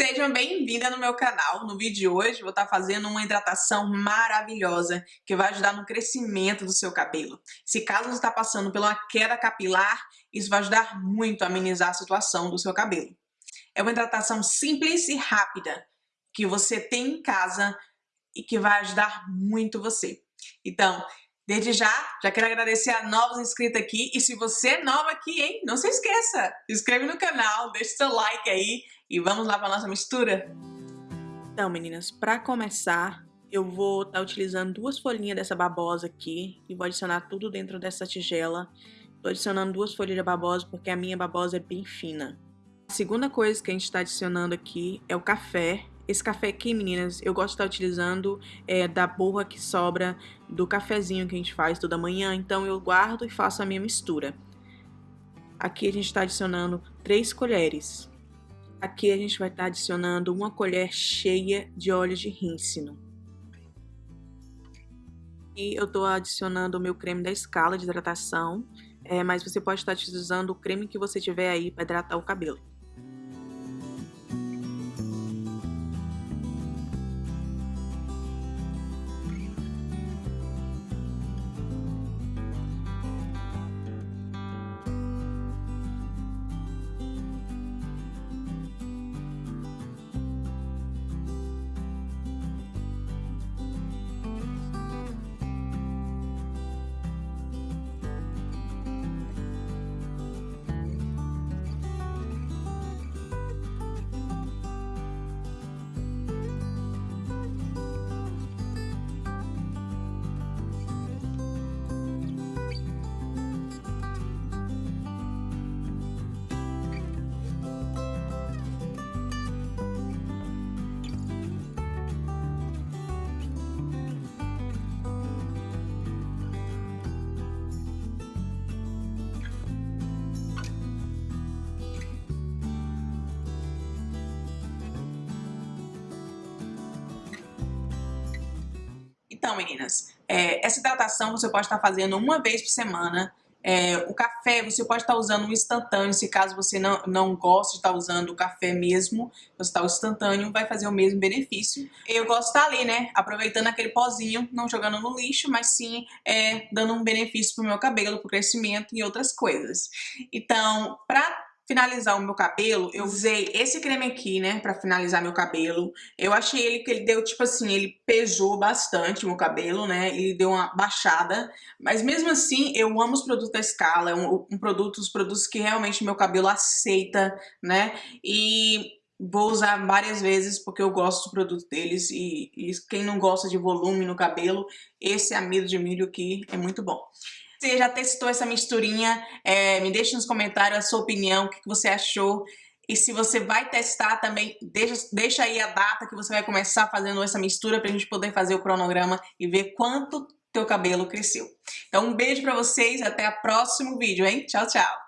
Sejam bem-vindas no meu canal. No vídeo de hoje vou estar fazendo uma hidratação maravilhosa que vai ajudar no crescimento do seu cabelo. Se caso você está passando pela queda capilar, isso vai ajudar muito a amenizar a situação do seu cabelo. É uma hidratação simples e rápida que você tem em casa e que vai ajudar muito você. Então, Desde já, já quero agradecer a novos inscritos aqui. E se você é nova aqui, hein, não se esqueça, se inscreve no canal, deixa seu like aí e vamos lá para nossa mistura? Então, meninas, para começar, eu vou estar tá utilizando duas folhinhas dessa babosa aqui e vou adicionar tudo dentro dessa tigela. Tô adicionando duas folhas de babosa porque a minha babosa é bem fina. A segunda coisa que a gente está adicionando aqui é o café. Esse café aqui, meninas, eu gosto de estar utilizando é, da borra que sobra do cafezinho que a gente faz toda manhã, então eu guardo e faço a minha mistura. Aqui a gente está adicionando 3 colheres. Aqui a gente vai estar adicionando uma colher cheia de óleo de rícino. E eu estou adicionando o meu creme da escala de hidratação, é, mas você pode estar utilizando o creme que você tiver aí para hidratar o cabelo. Então, meninas, é, essa hidratação você pode estar fazendo uma vez por semana. É, o café, você pode estar usando um instantâneo, se caso você não, não gosta de estar usando o café mesmo, você está o instantâneo, vai fazer o mesmo benefício. Eu gosto de estar ali, né, aproveitando aquele pozinho, não jogando no lixo, mas sim é, dando um benefício pro meu cabelo, pro crescimento e outras coisas. Então, para finalizar o meu cabelo, eu usei esse creme aqui, né, pra finalizar meu cabelo. Eu achei ele que ele deu, tipo assim, ele pesou bastante o meu cabelo, né, ele deu uma baixada. Mas mesmo assim, eu amo os produtos da Scala, é um, um produto, os produtos que realmente meu cabelo aceita, né, e vou usar várias vezes porque eu gosto do produto deles e, e quem não gosta de volume no cabelo, esse amido de milho aqui é muito bom você já testou essa misturinha, é, me deixe nos comentários a sua opinião, o que, que você achou. E se você vai testar também, deixa, deixa aí a data que você vai começar fazendo essa mistura pra gente poder fazer o cronograma e ver quanto teu cabelo cresceu. Então um beijo pra vocês, até o próximo vídeo, hein? Tchau, tchau!